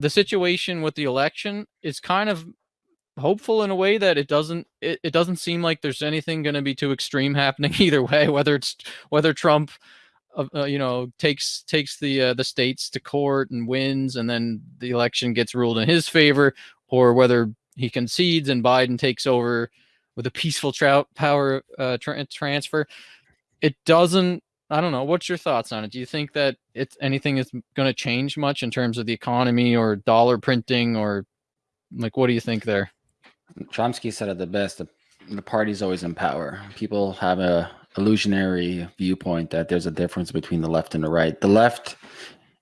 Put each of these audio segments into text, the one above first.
the situation with the election is kind of hopeful in a way that it doesn't it, it doesn't seem like there's anything going to be too extreme happening either way whether it's whether trump uh, uh, you know takes takes the uh, the states to court and wins and then the election gets ruled in his favor or whether he concedes and biden takes over with a peaceful power uh, tra- transfer. It doesn't i don't know what's your thoughts on it do you think that it's anything is going to change much in terms of the economy or dollar printing or like what do you think there Chomsky said it the best. The, the party's always in power. People have a illusionary viewpoint that there's a difference between the left and the right. The left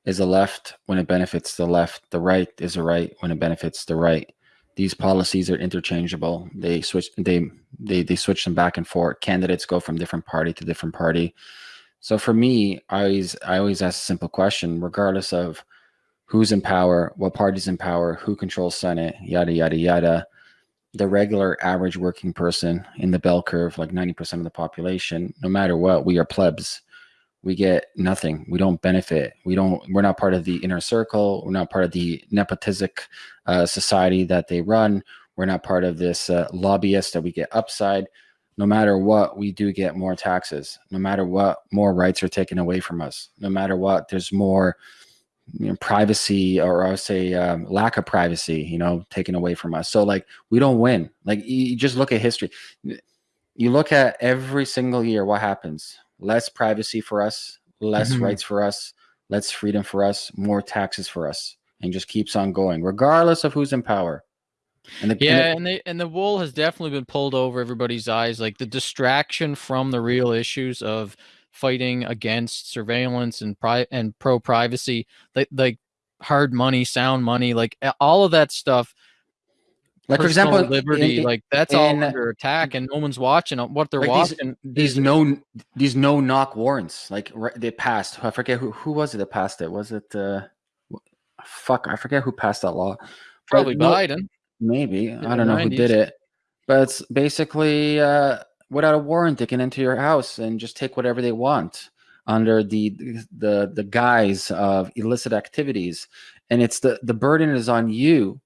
is a left when it benefits the left. The right is a right when it benefits the right. These policies are interchangeable. They switch they they they switch them back and forth. Candidates go from different party to different party. So for me, I always I always ask a simple question, regardless of who's in power, what party's in power, who controls Senate, yada yada yada the regular average working person in the bell curve, like 90% of the population, no matter what, we are plebs. We get nothing. We don't benefit. We don't, we're not part of the inner circle. We're not part of the nepotistic uh, society that they run. We're not part of this uh, lobbyist that we get upside. No matter what, we do get more taxes. No matter what, more rights are taken away from us. No matter what, there's more you know, privacy or I would say um, lack of privacy, you know, taken away from us. So like we don't win. Like you just look at history. You look at every single year what happens. Less privacy for us, less mm-hmm. rights for us, less freedom for us, more taxes for us, and just keeps on going, regardless of who's in power. And the, yeah, and, the, and the and the wool has definitely been pulled over everybody's eyes. Like the distraction from the real issues of fighting against surveillance and pri- and pro privacy, like like hard money, sound money, like all of that stuff. Like for example, liberty, in, like that's in, all under attack, and no one's watching what they're like watching. These, these no these no knock warrants, like they passed. I forget who who was it that passed it. Was it uh, fuck? I forget who passed that law. Probably but, Biden. Maybe. I don't know 90s. who did it, but it's basically uh, without a warrant they can enter your house and just take whatever they want under the the the guise of illicit activities. And it's the the burden is on you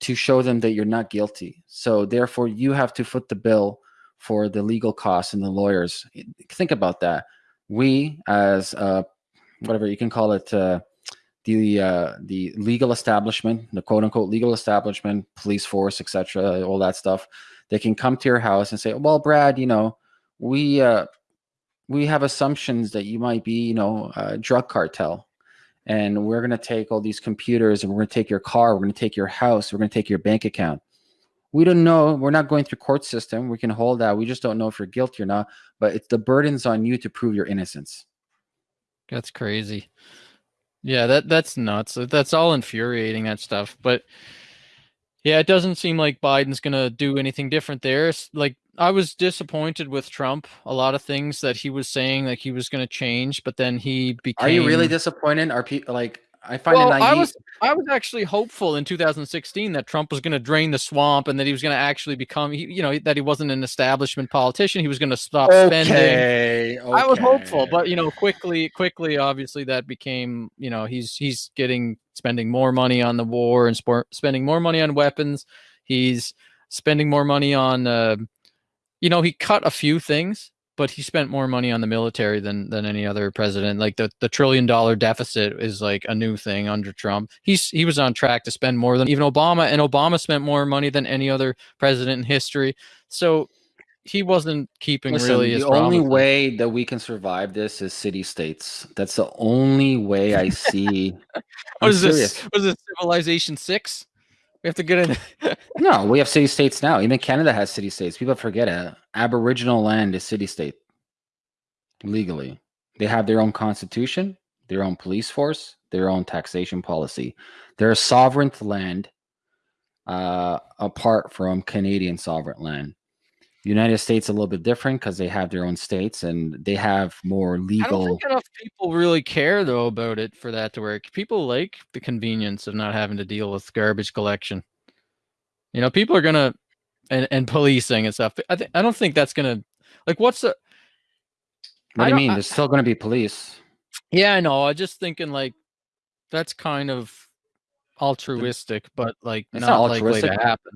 to show them that you're not guilty. So therefore you have to foot the bill for the legal costs and the lawyers. Think about that. We as uh whatever you can call it uh the uh, the legal establishment, the quote unquote legal establishment, police force, etc., all that stuff they can come to your house and say, "Well, Brad, you know, we uh, we have assumptions that you might be, you know, a drug cartel, and we're going to take all these computers and we're going to take your car, we're going to take your house, we're going to take your bank account." We don't know. We're not going through court system. We can hold that. We just don't know if you're guilty or not. But it's the burden's on you to prove your innocence. That's crazy. Yeah, that that's nuts. That's all infuriating. That stuff, but yeah, it doesn't seem like Biden's going to do anything different there. like I was disappointed with Trump. A lot of things that he was saying like he was going to change, but then he became Are you really disappointed? Are people like I find well, it naive. I was I was actually hopeful in 2016 that Trump was going to drain the swamp and that he was going to actually become, you know, that he wasn't an establishment politician. He was going to stop okay, spending. Okay. I was hopeful, but you know, quickly, quickly, obviously, that became, you know, he's he's getting spending more money on the war and sport, spending more money on weapons. He's spending more money on, uh, you know, he cut a few things, but he spent more money on the military than than any other president. Like the, the trillion dollar deficit is like a new thing under Trump. He's he was on track to spend more than even Obama, and Obama spent more money than any other president in history. So he wasn't keeping Listen, really. The only way that we can survive this is city states. That's the only way I see. what is serious. this? What is this? Civilization six? We have to get in. no, we have city states now. Even Canada has city states. People forget it. Aboriginal land is city state legally. They have their own constitution, their own police force, their own taxation policy. They're a sovereign land uh, apart from Canadian sovereign land. United States a little bit different because they have their own states and they have more legal. I don't think enough people really care though about it for that to work. People like the convenience of not having to deal with garbage collection. You know, people are gonna and and policing and stuff. I think I don't think that's gonna like what's the. What do you mean? I, There's still gonna be police. Yeah, I know. I just thinking like that's kind of altruistic, but like it's not, not likely to happen.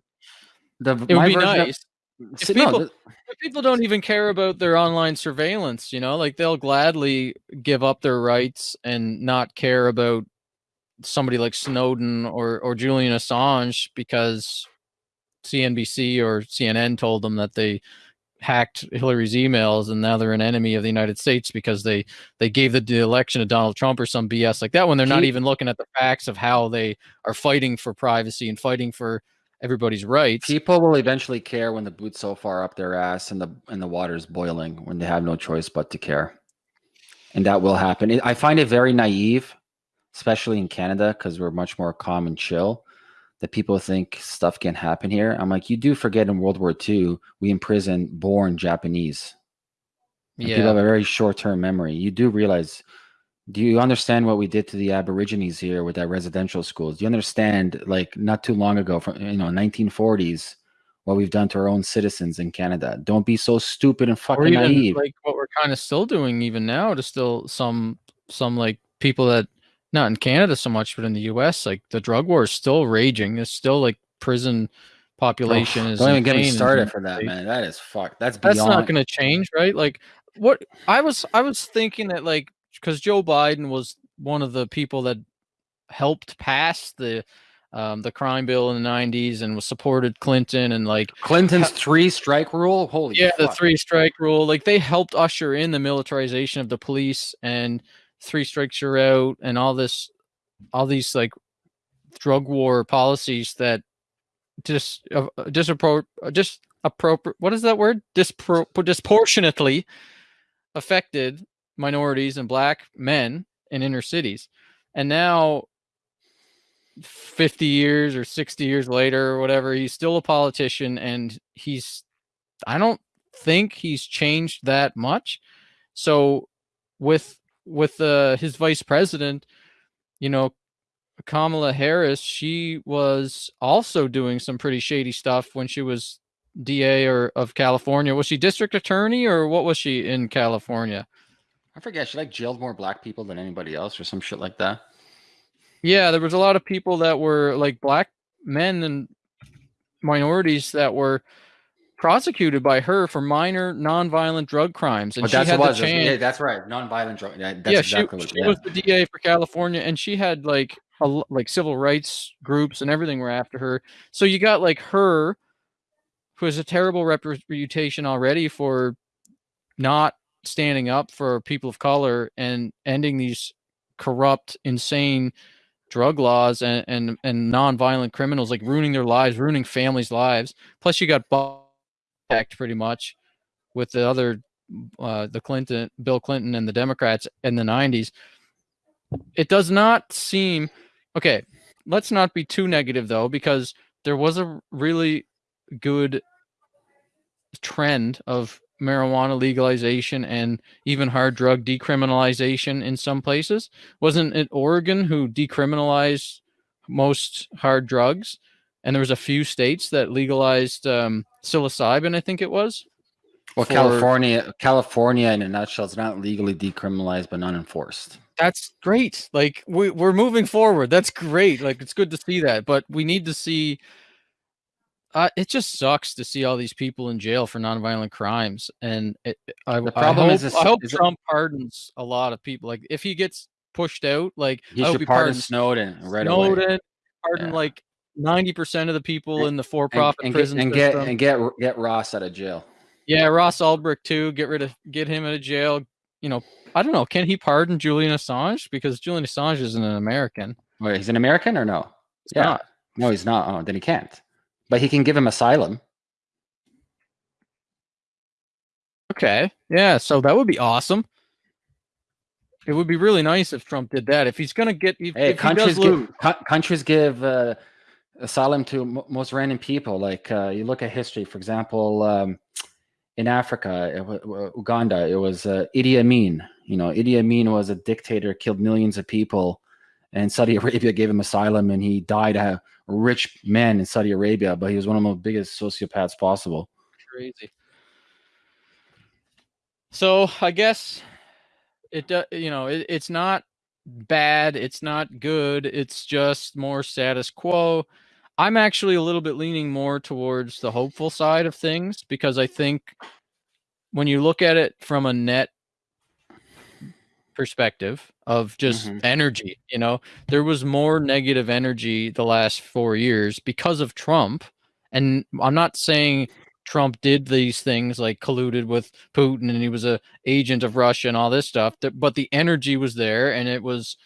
The, it would be nice. Of, if people, if people don't even care about their online surveillance, you know, like they'll gladly give up their rights and not care about somebody like Snowden or or Julian Assange because CNBC or CNN told them that they hacked Hillary's emails and now they're an enemy of the United States because they they gave the, the election to Donald Trump or some BS like that when they're not even looking at the facts of how they are fighting for privacy and fighting for everybody's rights. People will eventually care when the boot's so far up their ass and the and the water's boiling when they have no choice but to care. And that will happen. I find it very naive, especially in Canada, because we're much more calm and chill that people think stuff can happen here. I'm like, you do forget in World War II, we imprisoned born Japanese. And yeah. People have a very short term memory. You do realize, do you understand what we did to the Aborigines here with our residential schools? Do you understand, like, not too long ago, from, you know, 1940s, what we've done to our own citizens in Canada? Don't be so stupid and fucking even, naive. Like what we're kind of still doing even now to still some, some like people that not in Canada so much, but in the U.S., like the drug war is still raging. It's still like prison population oh, is. Don't even get me started for that, man. That is fuck. That's beyond. That's not going to change, right? Like what I was, I was thinking that like because Joe Biden was one of the people that helped pass the um, the crime bill in the 90s and was supported Clinton and like Clinton's three strike rule. Holy yeah, fuck. the three strike rule. Like they helped usher in the militarization of the police and three strikes you're out and all this all these like drug war policies that just uh, disappro just appropriate what is that word Dispro disproportionately affected minorities and black men in inner cities and now 50 years or 60 years later or whatever he's still a politician and he's i don't think he's changed that much so with with uh, his vice president, you know, Kamala Harris, she was also doing some pretty shady stuff when she was DA or of California. Was she district attorney or what was she in California? I forget. She like jailed more black people than anybody else or some shit like that. Yeah, there was a lot of people that were like black men and minorities that were prosecuted by her for minor nonviolent drug crimes, and but she had the chance. Yeah, that's right, nonviolent drug. Yeah, exactly she, she yeah. was the DA for California, and she had like a, like civil rights groups and everything were after her. So you got like her, who has a terrible reputation already for not standing up for people of color and ending these corrupt, insane drug laws and and and nonviolent criminals like ruining their lives, ruining families' lives. Plus, you got act pretty much with the other uh, the Clinton, Bill Clinton, and the Democrats in the '90s. It does not seem okay. Let's not be too negative though, because there was a really good trend of marijuana legalization and even hard drug decriminalization in some places. Wasn't it Oregon who decriminalized most hard drugs? and there was a few states that legalized um, psilocybin. I think it was. Well, for... California, California, in a nutshell, is not legally decriminalized but not enforced. That's great. Like we we're moving forward. That's great. Like it's good to see that, but we need to see. Uh, it just sucks to see all these people in jail for nonviolent crimes, and it, I, the problem I hope, is, I hope Trump it... pardons a lot of people. Like if he gets pushed out, like he I should pardon Snowden right Snowden, away. pardon yeah. like ninety percent of the people in the for-profit and, prison and get and get get Ross out of jail. Yeah, Ross Ulbricht too. Get rid of get him out of jail. You know, I don't know. Can he pardon Julian Assange because Julian Assange isn't an American? Wait, he's an American or no? He's yeah, not. no, he's not. Oh, then he can't. But he can give him asylum. Okay. Yeah. So that would be awesome. It would be really nice if Trump did that. If he's going to get, if, hey, if countries give countries give uh, asylum to m- most random people. Like uh, you look at history, for example, um, in Africa, Uganda, it was uh, Idi Amin. You know, Idi Amin was a dictator, killed millions of people, and Saudi Arabia gave him asylum, and he died a rich man in Saudi Arabia, but he was one of the biggest sociopaths possible. Crazy. So I guess it, uh, you know, it, it's not bad. It's not good. It's just more status quo. I'm actually a little bit leaning more towards the hopeful side of things because I think when you look at it from a net perspective of just mm-hmm. energy, you know, there was more negative energy the last four years because of Trump. And I'm not saying Trump did these things like colluded with Putin and he was a agent of Russia and all this stuff, but the energy was there and it was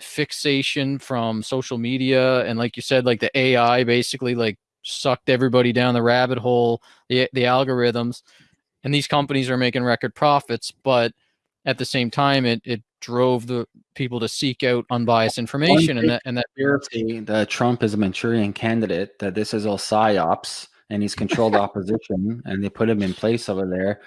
fixation from social media and like you said like the AI basically like sucked everybody down the rabbit hole the the algorithms and these companies are making record profits but at the same time it it drove the people to seek out unbiased information and that and that that Trump is a Manchurian candidate that this is all psyops and he's controlled opposition and they put him in place over there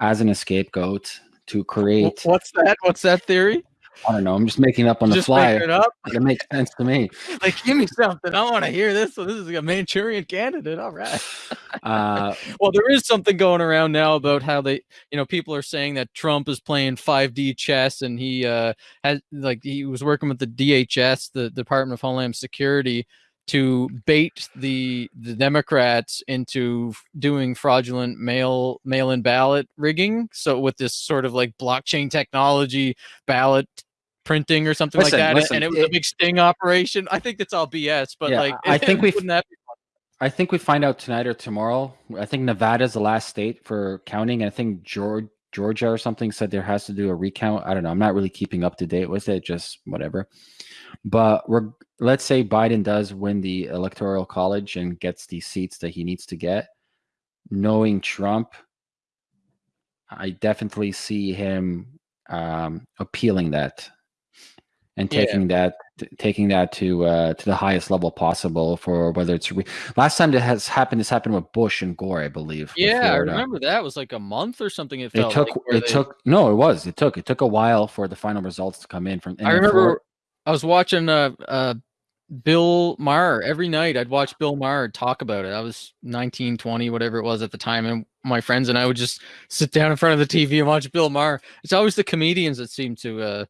as an scapegoat to create what's that? What's that theory I don't know. I'm just making up on just the fly. It, up. it makes sense to me. Like, give me something. I want to hear this. So this is a Manchurian candidate. All right. Uh, well, there is something going around now about how they, you know, people are saying that Trump is playing 5D chess, and he uh, has like he was working with the DHS, the Department of Homeland Security, to bait the the Democrats into doing fraudulent mail mail in ballot rigging. So with this sort of like blockchain technology ballot printing or something listen, like that, listen, and it was it, a big sting operation. I think that's all BS, but yeah, like I think we I think we find out tonight or tomorrow. I think Nevada is the last state for counting, and I think George, Georgia or something said there has to do a recount. I don't know. I'm not really keeping up to date with it. Just whatever. But we're, let's say Biden does win the electoral college and gets the seats that he needs to get. Knowing Trump, I definitely see him um, appealing that and taking yeah. that taking that to uh, to the highest level possible for whether it's re- last time that has happened. This happened with Bush and Gore, I believe. Yeah, I remember that was like a month or something. It, it took. Like it they... took. No, it was. It took. It took a while for the final results to come in. From I remember. I was watching uh, uh, Bill Maher every night. I'd watch Bill Maher talk about it. I was 19, 20, whatever it was at the time, and my friends and I would just sit down in front of the TV and watch Bill Maher. It's always the comedians that seem to uh,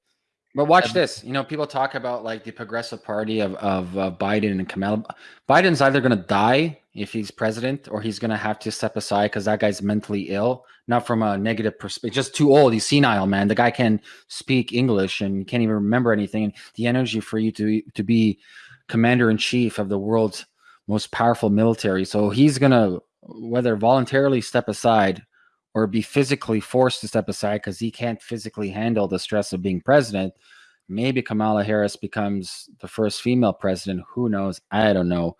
but watch this. You know, people talk about like the progressive party of of uh, Biden and Kamala. Biden's either going to die if he's president, or he's going to have to step aside because that guy's mentally ill. Not from a negative perspective, just too old. He's senile, man. The guy can speak English and can't even remember anything. And the energy for you to to be commander in chief of the world's most powerful military. So he's going to whether voluntarily step aside or be physically forced to step aside because he can't physically handle the stress of being president. Maybe Kamala Harris becomes the first female president. Who knows? I don't know.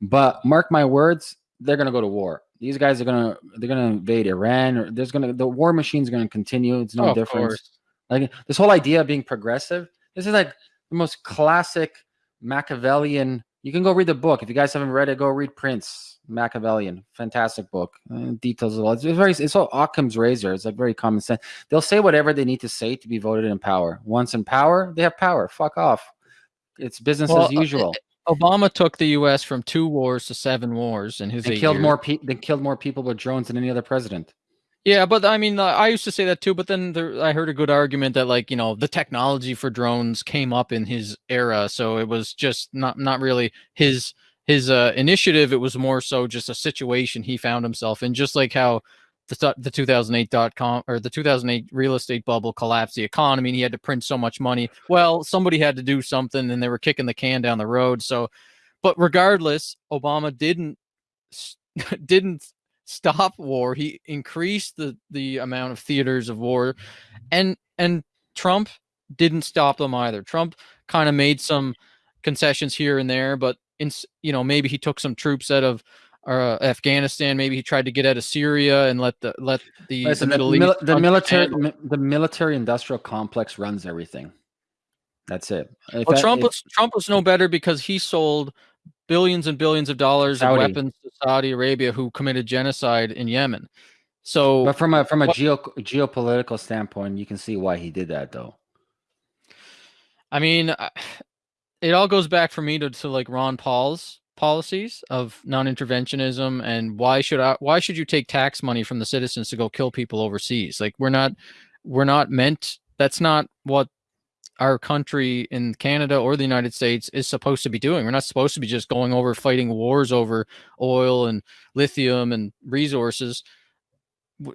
But mark my words, they're gonna go to war. These guys are gonna they're gonna invade Iran, or there's gonna the war machine's gonna continue. It's no oh, difference. Like this whole idea of being progressive. This is like the most classic Machiavellian. You can go read the book if you guys haven't read it. Go read Prince Machiavellian, fantastic book. Uh, details a lot. It's very. It's all Occam's razor. It's like very common sense. They'll say whatever they need to say to be voted in power. Once in power, they have power. Fuck off. It's business well, as uh, usual. Obama took the U.S. from two wars to seven wars, and his they killed years. more people. They killed more people with drones than any other president. Yeah, but I mean, I used to say that too. But then there, I heard a good argument that, like, you know, the technology for drones came up in his era, so it was just not not really his his uh, initiative, it was more so just a situation he found himself in, just like how the the 2008 dot com or the 2008 real estate bubble collapsed the economy, and he had to print so much money. Well, somebody had to do something, and they were kicking the can down the road. So, but regardless, Obama didn't didn't stop war. He increased the the amount of theaters of war, and and Trump didn't stop them either. Trump kind of made some concessions here and there, but in you know maybe he took some troops out of uh, Afghanistan. Maybe he tried to get out of Syria and let the let the, Listen, the Middle the, East. The military, mi- the military industrial complex runs everything. That's it. If well, Trump was Trump was no better because he sold billions and billions of dollars Saudi. of weapons to Saudi Arabia, who committed genocide in Yemen. So, but from a from a what, geo, geopolitical standpoint, you can see why he did that, though. I mean, it all goes back for me to, to like Ron Paul's policies of non-interventionism and why should I why should you take tax money from the citizens to go kill people overseas? Like we're not we're not meant that's not what our country in Canada or the United States is supposed to be doing. We're not supposed to be just going over fighting wars over oil and lithium and resources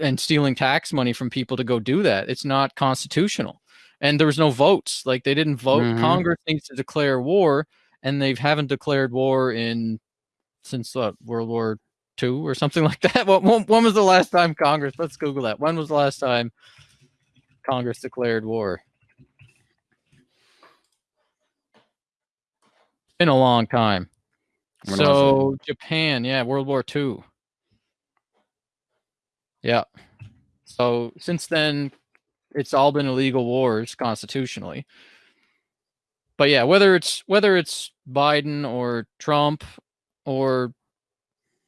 and stealing tax money from people to go do that. It's not constitutional. And there was no votes. Like they didn't vote. Mm-hmm. Congress needs to declare war, and they haven't declared war in since what, World War II or something like that. When, when was the last time Congress? Let's Google that. When was the last time Congress declared war? Been a long time. When so Japan, yeah, World War II. Yeah. So since then, it's all been illegal wars constitutionally. But yeah, whether it's whether it's Biden or Trump or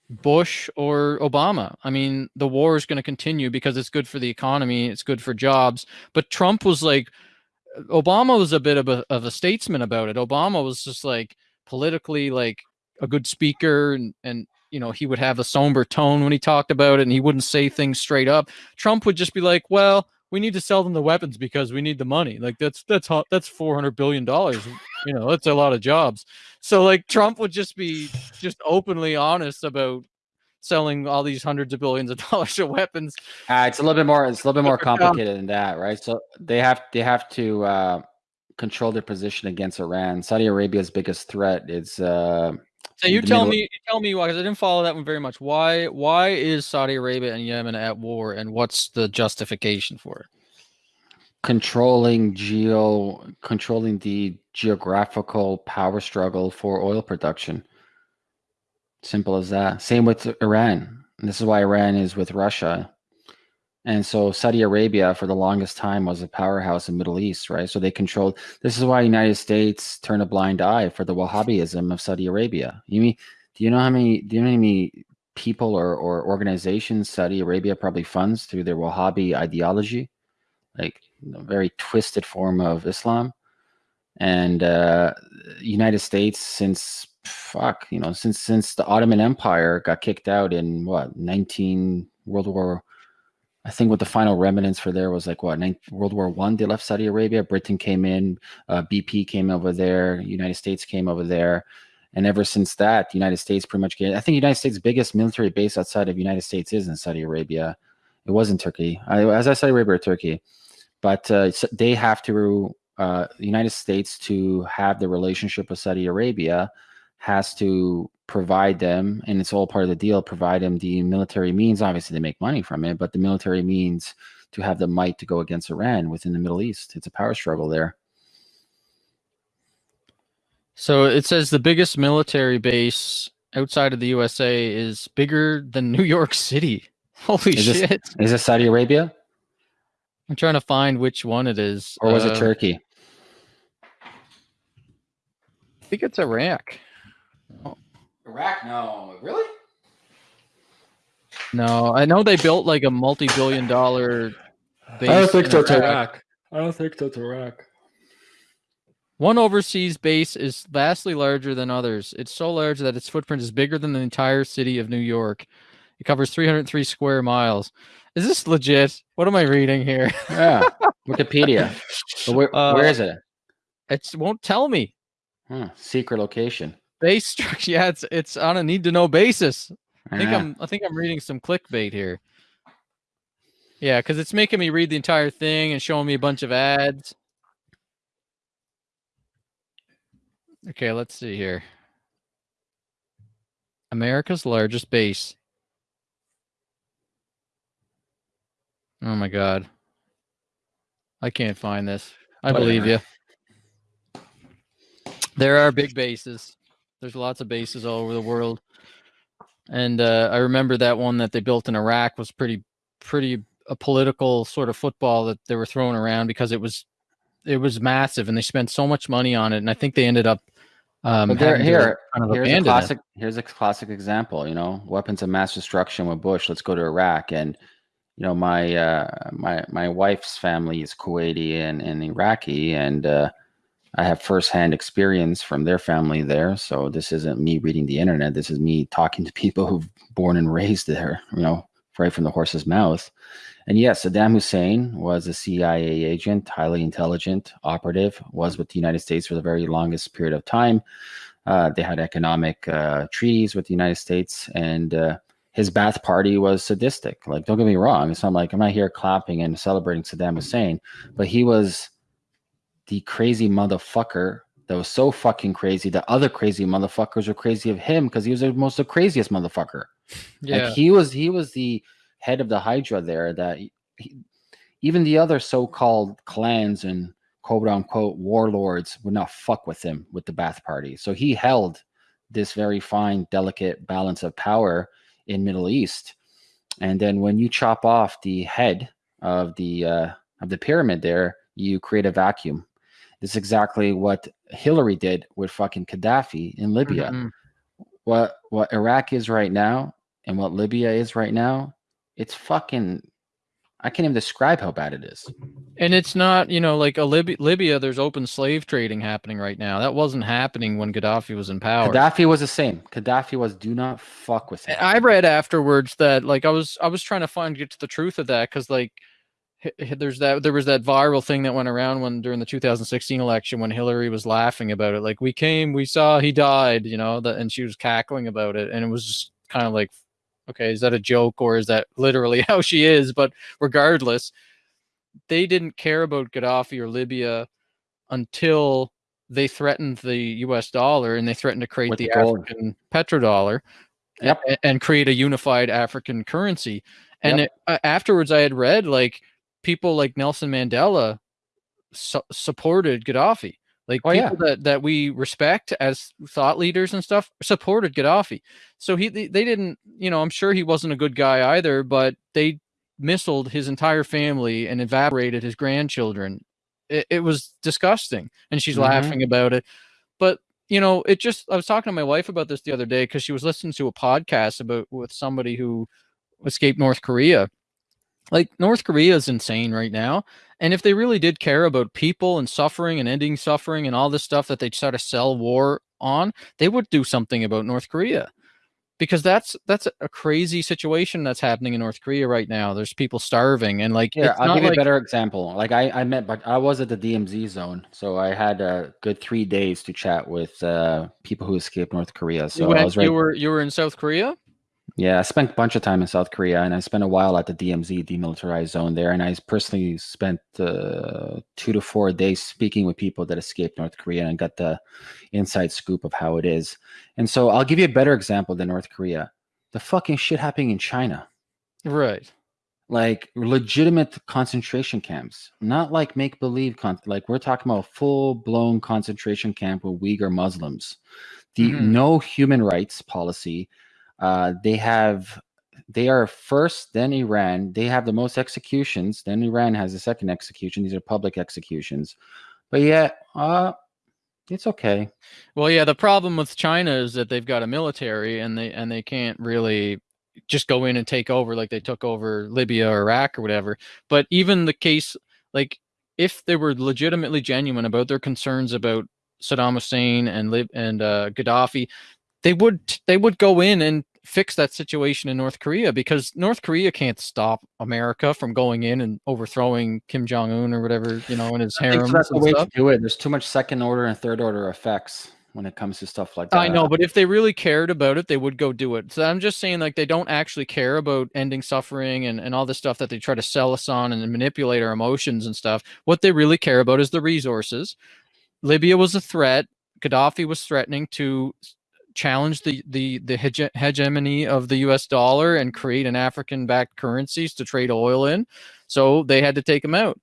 Bush or Obama, I mean, the war is going to continue because it's good for the economy, it's good for jobs. But Trump was like, Obama was a bit of a of a statesman about it. Obama was just like politically like a good speaker and and you know he would have a somber tone when he talked about it and he wouldn't say things straight up. Trump would just be like, "Well, we need to sell them the weapons because we need the money. Like that's that's that's 400 billion dollars. You know, that's a lot of jobs." So like Trump would just be just openly honest about selling all these hundreds of billions of dollars of weapons. Uh, it's a little bit more. It's a little bit more complicated than that, right? So they have they have to uh, control their position against Iran. Saudi Arabia's biggest threat is. Uh, so you tell middle... me, you tell me why, because I didn't follow that one very much. Why, why is Saudi Arabia and Yemen at war, and what's the justification for it? Controlling geo, controlling the geographical power struggle for oil production. Simple as that. Same with Iran. And this is why Iran is with Russia. And so Saudi Arabia for the longest time was a powerhouse in Middle East, right? So they controlled this is why United States turn a blind eye for the Wahhabism of Saudi Arabia. You mean do you know how many do you know how many people or, or organizations Saudi Arabia probably funds through their Wahhabi ideology? Like a very twisted form of Islam. And uh United States since fuck, you know, since since the Ottoman Empire got kicked out in what 19 World War I think what the final remnants for there was like what World War One. They left Saudi Arabia. Britain came in. Uh, BP came over there. United States came over there. And ever since that, the United States pretty much get. I think United States' biggest military base outside of United States is in Saudi Arabia. It was in Turkey. I, as I Saudi Arabia or Turkey, but uh, they have to. Uh, the United States to have the relationship with Saudi Arabia has to provide them, and it's all part of the deal, provide them the military means. Obviously, they make money from it, but the military means to have the might to go against Iran within the Middle East. It's a power struggle there. So it says the biggest military base outside of the USA is bigger than New York City. Holy is shit. This, is it Saudi Arabia? I'm trying to find which one it is. Or was uh, it Turkey? I think it's Iraq. Iraq? No, really? No, I know they built like a multi-billion dollar base. I don't think that's Iraq. Iraq. I don't think that's Iraq. One overseas base is vastly larger than others. It's so large that its footprint is bigger than the entire city of New York. It covers 303 square miles. Is this legit? What am I reading here? yeah, Wikipedia. Where, uh, where is it? It won't tell me. Hmm, secret location. Base structure. Yeah, it's it's on a need to know basis. I think yeah. I'm I think I'm reading some clickbait here. Yeah, because it's making me read the entire thing and showing me a bunch of ads. Okay, let's see here. America's largest base. Oh my god. I can't find this. I Whatever. believe you. There are big bases. There's lots of bases all over the world. And uh, I remember that one that they built in Iraq was pretty, pretty a political sort of football that they were throwing around because it was, it was massive, and they spent so much money on it. And I think they ended up. Um, here, here kind of here's a classic. It. Here's a classic example. You know, weapons of mass destruction with Bush. Let's go to Iraq, and you know, my uh, my my wife's family is Kuwaiti and, and Iraqi, and uh, I have firsthand experience from their family there. So this isn't me reading the internet. This is me talking to people who've born and raised there, you know, right from the horse's mouth. And yes, Saddam Hussein was a CIA agent, highly intelligent, operative, was with the United States for the very longest period of time. Uh, they had economic uh, treaties with the United States, and uh, his Ba'ath Party was sadistic. Like, don't get me wrong. It's not like I'm not here clapping and celebrating Saddam Hussein, but he was the crazy motherfucker that was so fucking crazy that other crazy motherfuckers were crazy of him because he was the most the craziest motherfucker. Yeah. Like he was he was the head of the Hydra there that he, even the other so-called clans and quote unquote warlords would not fuck with him with the Ba'ath Party. So he held this very fine, delicate balance of power in Middle East. And then when you chop off the head of the uh, of the pyramid there, you create a vacuum this is exactly what Hillary did with fucking Gaddafi in Libya. Mm-hmm. What what Iraq is right now and what Libya is right now, it's fucking I can't even describe how bad it is. And it's not, you know, like a Libya, Libya, there's open slave trading happening right now. That wasn't happening when Gaddafi was in power. Gaddafi was the same. Gaddafi was do not fuck with him. I read afterwards that like I was I was trying to find get to the truth of that because like there's that there was that viral thing that went around when during the 2016 election when Hillary was laughing about it like we came we saw he died you know that and she was cackling about it and it was just kind of like okay is that a joke or is that literally how she is but regardless they didn't care about Gaddafi or Libya until they threatened the US dollar and they threatened to create With the, the African petrodollar yep. and, and, create a unified African currency and yep. it, uh, afterwards I had read like people like Nelson Mandela su- supported Gaddafi. Like oh, people yeah. that, that we respect as thought leaders and stuff supported Gaddafi. So he they, they didn't, you know, I'm sure he wasn't a good guy either, but they missiled his entire family and evaporated his grandchildren. It, it was disgusting. And she's mm-hmm. laughing about it. But you know, it just I was talking to my wife about this the other day because she was listening to a podcast about with somebody who escaped North Korea like North Korea is insane right now. And if they really did care about people and suffering and ending suffering and all this stuff that they try to sell war on, they would do something about North Korea. Because that's that's a crazy situation that's happening in North Korea right now. There's people starving and like yeah. I'll give you like, a better example. Like I I met, but I was at the DMZ zone, so I had a good three days to chat with uh, people who escaped North Korea. So went, I was right. You were you were in South Korea. Yeah, I spent a bunch of time in South Korea, and I spent a while at the DMZ, demilitarized zone there. And I personally spent uh, two to four days speaking with people that escaped North Korea and got the inside scoop of how it is. And so I'll give you a better example than North Korea. The fucking shit happening in China. Right. Like legitimate concentration camps, not like make believe. Con- like we're talking about full blown concentration camp with Uyghur Muslims. The mm-hmm. no human rights policy uh, they have they are first, then Iran. They have the most executions. Then Iran has the second execution. These are public executions, but yeah, uh, it's okay. Well, yeah, the problem with China is that they've got a military and they and they can't really just go in and take over like they took over Libya or Iraq or whatever. But even the case, like if they were legitimately genuine about their concerns about Saddam Hussein and Lib and uh, Gaddafi, they would they would go in and fix that situation in North Korea because North Korea can't stop America from going in and overthrowing Kim Jong Un or whatever you know in his harem. That's the way stuff. to do it. There's too much second order and third order effects when it comes to stuff like that. I know, but if they really cared about it, they would go do it. So I'm just saying, like, they don't actually care about ending suffering and, and all this stuff that they try to sell us on and manipulate our emotions and stuff. What they really care about is the resources. Libya was a threat. Gaddafi was threatening to challenge the the the hege- hegemony of the U.S. dollar and create an African-backed currencies to trade oil in. So they had to take them out.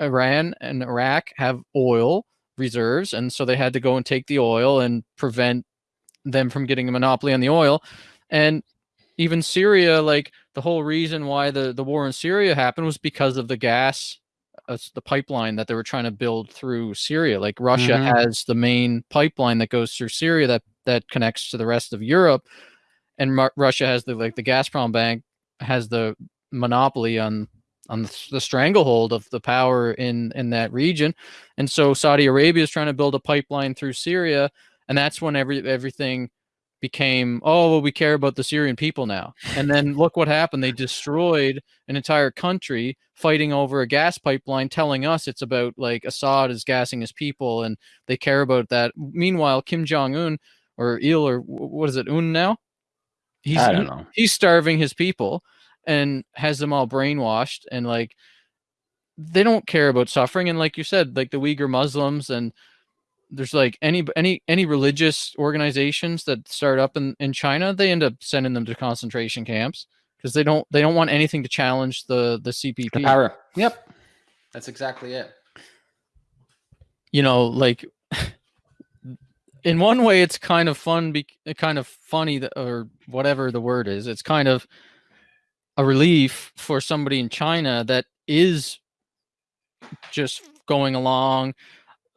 Iran and Iraq have oil reserves, and so they had to go and take the oil and prevent them from getting a monopoly on the oil. And even Syria, like the whole reason why the the war in Syria happened was because of the gas uh, the pipeline that they were trying to build through Syria. Like Russia mm-hmm. has the main pipeline that goes through Syria that that connects to the rest of Europe, and Mar- Russia has the like the Gazprom bank has the monopoly on on the, the, stranglehold of the power in in that region, and so Saudi Arabia is trying to build a pipeline through Syria, and that's when every everything became, oh, well, we care about the Syrian people now. And then look what happened. They destroyed an entire country fighting over a gas pipeline, telling us it's about like Assad is gassing his people and they care about that. Meanwhile, Kim Jong Un or Il or what is it, Un now? He's, I don't know. He's starving his people and has them all brainwashed and like they don't care about suffering. And like you said, like the Uyghur Muslims and there's like any any any religious organizations that start up in in China, they end up sending them to concentration camps because they don't they don't want anything to challenge the the CPP. The power. Yep, that's exactly it. You know, like in one way, it's kind of fun, be kind of funny, that, or whatever the word is. It's kind of a relief for somebody in China that is just going along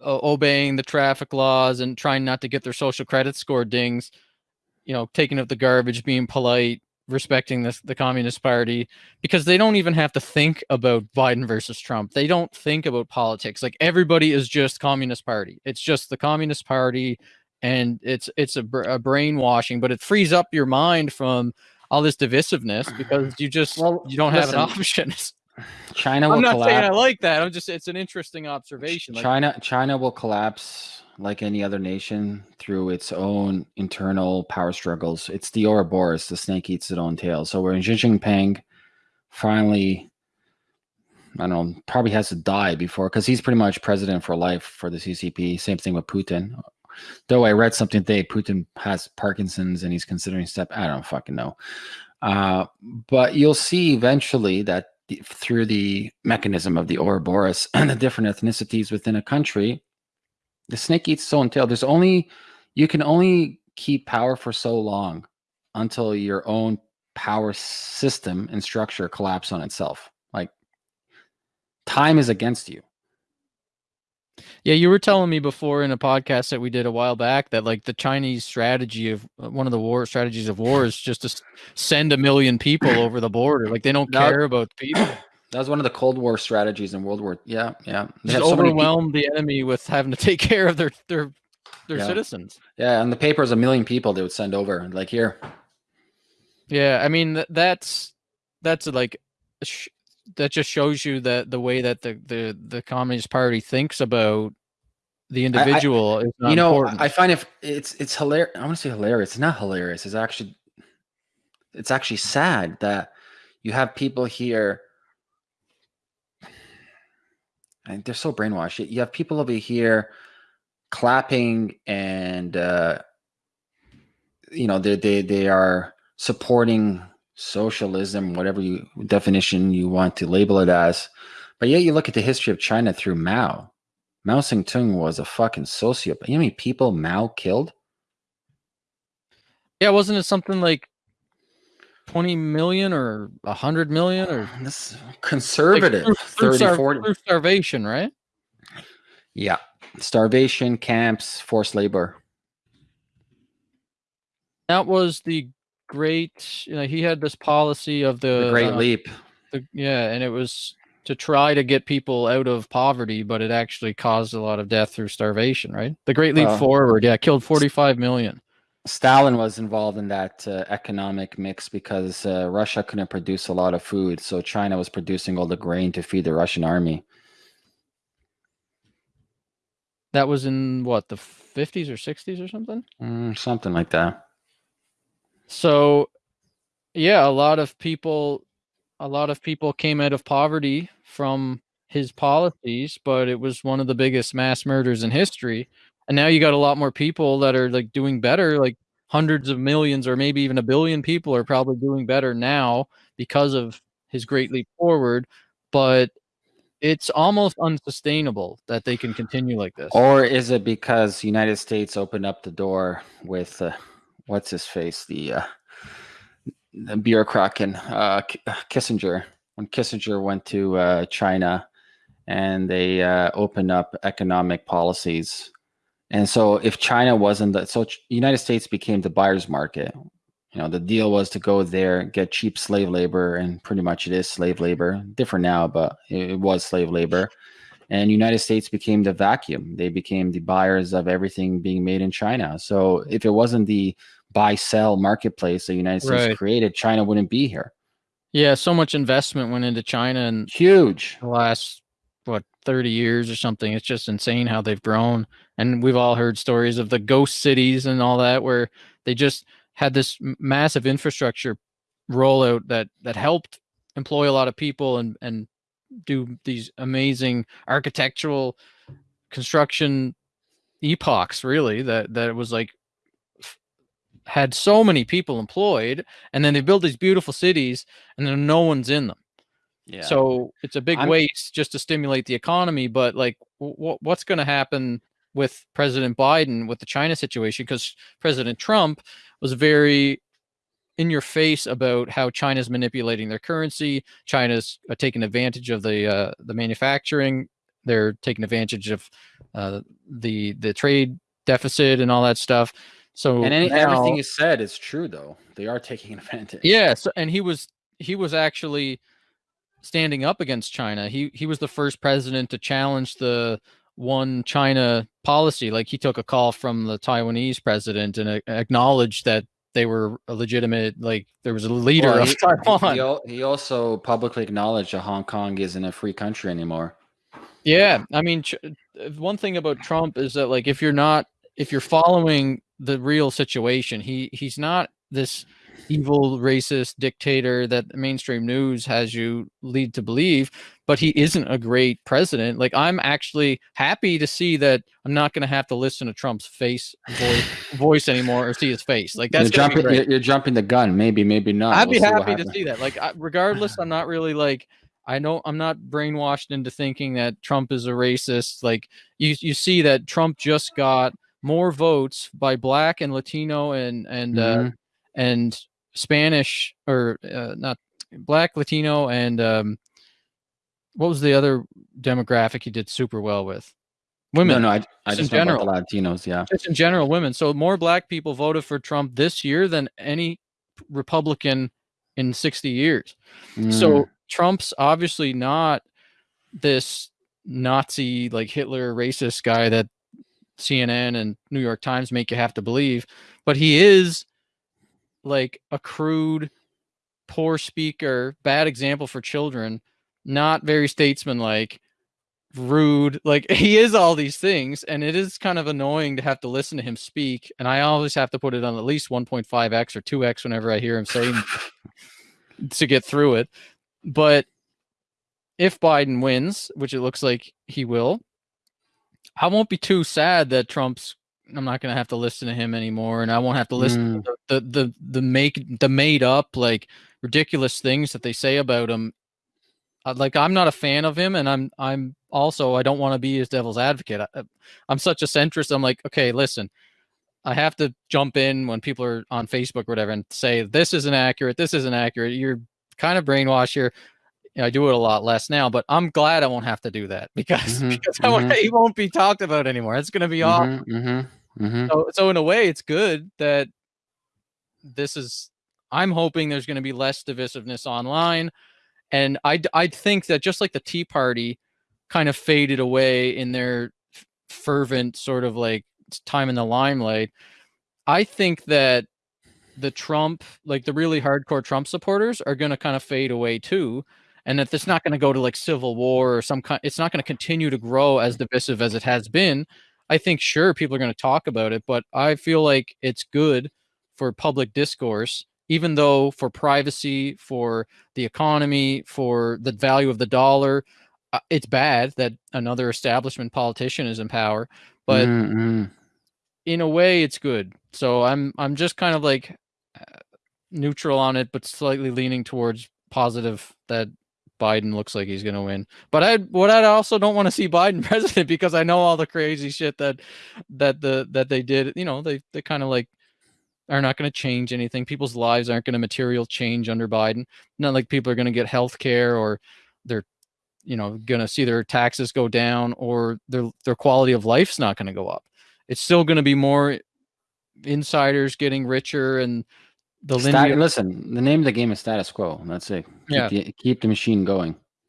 uh, obeying the traffic laws and trying not to get their social credit score dings, you know, taking up the garbage, being polite, respecting the, the Communist Party, because they don't even have to think about Biden versus Trump. They don't think about politics. Like everybody is just Communist Party. It's just the Communist Party, and it's it's a, a brainwashing. But it frees up your mind from all this divisiveness because you just well, you don't listen, have an option. China will I'm not collapse. saying I like that. I'm just it's an interesting observation. Like, China China will collapse like any other nation through its own internal power struggles. It's the Ouroboros, the snake eats its own tail. So when Xi Jinping finally I don't know, probably has to die before because he's pretty much president for life for the CCP. Same thing with Putin. Though I read something today, Putin has Parkinson's and he's considering step. I don't fucking know. Uh, but you'll see eventually that through the mechanism of the Ouroboros and the different ethnicities within a country, the snake eats its own tail. There's only you can only keep power for so long until your own power system and structure collapse on itself. Like time is against you. Yeah, you were telling me before in a podcast that we did a while back that like the Chinese strategy of uh, one of the war strategies of war is just to send a million people over the border. Like they don't that, care about people. That was one of the Cold War strategies in World War. Yeah, yeah. They just overwhelm so the enemy with having to take care of their their their yeah. citizens. Yeah, and the paper is a million people they would send over. Like here. Yeah, I mean that's that's like that just shows you that the way that the the the Communist Party thinks about the individual I, I, you know important. i find if it's it's hilarious i want to say hilarious it's not hilarious it's actually it's actually sad that you have people here and they're so brainwashed you have people over here clapping and uh you know they they they are supporting socialism, whatever you definition you want to label it as. But yet you look at the history of China through Mao. Mao Zedong was a fucking sociopath. You know how many people Mao killed? Yeah, wasn't it something like 20 million or 100 million or this conservative like through, 30 40 through starvation, right? Yeah. Starvation camps, forced labor. That was the great. You know, he had this policy of the, the Great uh, Leap. The, yeah, and it was to try to get people out of poverty, but it actually caused a lot of death through starvation. Right? The Great Leap uh, Forward, yeah, killed forty-five million. Stalin was involved in that uh, economic mix because uh, Russia couldn't produce a lot of food, so China was producing all the grain to feed the Russian army. That was in what the 50s or 60s or something? Mm, something like that. So, yeah, a lot of people, a lot of people came out of poverty from his policies, but it was one of the biggest mass murders in history. And now you got a lot more people that are like doing better, like hundreds of millions or maybe even a billion people are probably doing better now because of his great leap forward. But it's almost unsustainable that they can continue like this. Or is it because United States opened up the door with uh, what's his face, the uh, the bureaucrat uh, uh, Kissinger. When Kissinger went to uh, China, and they uh, opened up economic policies, and so if China wasn't the so United States became the buyer's market. You know, the deal was to go there, get cheap slave labor, and pretty much it is slave labor. Different now, but it was slave labor and united states became the vacuum they became the buyers of everything being made in china so if it wasn't the buy sell marketplace the United States right. created, China wouldn't be here. Yeah, so much investment went into China and huge the last what 30 years or something. It's just insane how they've grown. And we've all heard stories of the ghost cities and all that where they just had this massive infrastructure rollout that that helped employ a lot of people and and do these amazing architectural construction epochs really that that was like had so many people employed and then they build these beautiful cities and then no one's in them yeah so it's a big I'm, waste just to stimulate the economy but like what's going to happen with president biden with the china situation because president trump was very in your face about how China's manipulating their currency. China's uh, taking advantage of the uh, the manufacturing. They're taking advantage of uh, the the trade deficit and all that stuff. So and any, now, everything you said is true, though. They are taking advantage. Yeah. So, and he was he was actually standing up against China. He he was the first president to challenge the one China policy. Like he took a call from the Taiwanese president and acknowledged that they were a legitimate like there was a leader well, he, of Taiwan. He, he, also publicly acknowledged that Hong Kong isn't a free country anymore. Yeah, I mean, uh, one thing about Trump is that like if you're not if you're following the real situation, he he's not this evil racist dictator that mainstream news has you lead to believe but he isn't a great president. Like i'm actually happy to see that i'm not going to have to listen to trump's face voice, voice anymore or see his face. Like that's you're jumping you're, you're, jumping the gun. Maybe maybe not. I'd we'll be happy to see that. Like regardless i'm not really like I know I'm not brainwashed into thinking that Trump is a racist. Like you, you see that Trump just got more votes by Black and Latino and and uh, mm-hmm. uh, and Spanish or uh, not black, Latino, and um, what was the other demographic he did super well with? Women. No, no, I, I just, in general, Latinos, yeah. Just in general, women. So more black people voted for Trump this year than any Republican in 60 years. Mm. So Trump's obviously not this Nazi, like Hitler racist guy that CNN and New York Times make you have to believe, but he is like a crude, poor speaker, bad example for children, not very statesmanlike, rude. Like he is all these things, and it is kind of annoying to have to listen to him speak. And I always have to put it on at least 1.5x or 2x whenever I hear him saying to get through it. But if Biden wins, which it looks like he will, I won't be too sad that Trump's I'm not gonna have to listen to him anymore, and I won't have to listen mm. to the, the the the make the made up like ridiculous things that they say about him. Like I'm not a fan of him, and I'm I'm also I don't want to be his devil's advocate. I, I'm such a centrist. I'm like, okay, listen, I have to jump in when people are on Facebook or whatever and say this isn't accurate, this isn't accurate. You're kind of brainwashed here. You know, I do it a lot less now, but I'm glad I won't have to do that because, mm-hmm, because mm-hmm. he won't be talked about anymore. It's going to be mm-hmm, off. Mm-hmm. So, so in a way, it's good that this is. I'm hoping there's going to be less divisiveness online, and I I think that just like the Tea Party kind of faded away in their fervent sort of like time in the limelight, I think that the Trump, like the really hardcore Trump supporters, are going to kind of fade away too and that it's not going to go to like civil war or some kind it's not going to continue to grow as divisive as it has been I think sure people are going to talk about it, but I feel like it's good for public discourse, even though for privacy, for the economy, for the value of the dollar, uh, it's bad that another establishment politician is in power. But mm-hmm. in a way, it's good. So I'm I'm just kind of like uh, neutral on it, but slightly leaning towards positive that Biden looks like he's going to win. But I what I also don't want to see Biden president because I know all the crazy shit that that the that they did. You know, they they kind of like are not going to change anything. People's lives aren't going to material change under Biden. Not like people are going to get health care or they're you know going to see their taxes go down or their their quality of life's not going to go up. It's still going to be more insiders getting richer and the linear. listen, the name of the game is status quo. That's it. Keep yeah. The, keep the machine going.